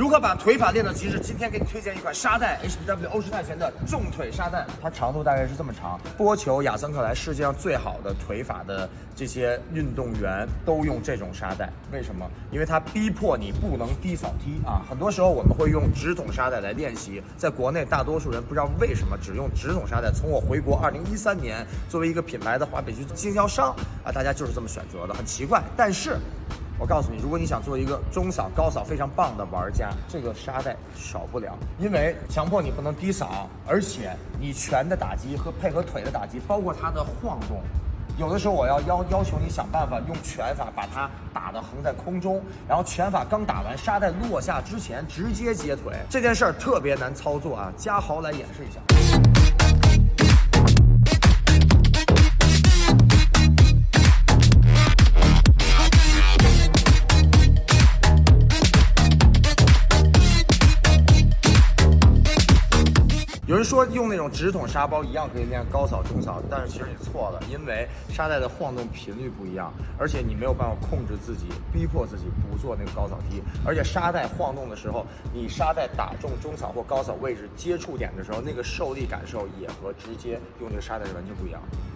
如何把腿法练到极致？今天给你推荐一款沙袋，HPW 欧式泰拳的重腿沙袋，它长度大概是这么长。波球、亚森克莱，世界上最好的腿法的这些运动员都用这种沙袋，为什么？因为它逼迫你不能低扫踢啊。很多时候我们会用直筒沙袋来练习，在国内大多数人不知道为什么只用直筒沙袋。从我回国二零一三年，作为一个品牌的华北区经销商啊，大家就是这么选择的，很奇怪。但是。我告诉你，如果你想做一个中扫、高扫非常棒的玩家，这个沙袋少不了，因为强迫你不能低扫，而且你拳的打击和配合腿的打击，包括它的晃动，有的时候我要要要求你想办法用拳法把它打的横在空中，然后拳法刚打完，沙袋落下之前直接接腿，这件事儿特别难操作啊！嘉豪来演示一下。有人说用那种直筒沙包一样可以练高扫、中扫，但是其实你错了，因为沙袋的晃动频率不一样，而且你没有办法控制自己，逼迫自己不做那个高扫踢，而且沙袋晃动的时候，你沙袋打中中扫或高扫位置接触点的时候，那个受力感受也和直接用那个沙袋是完全不一样。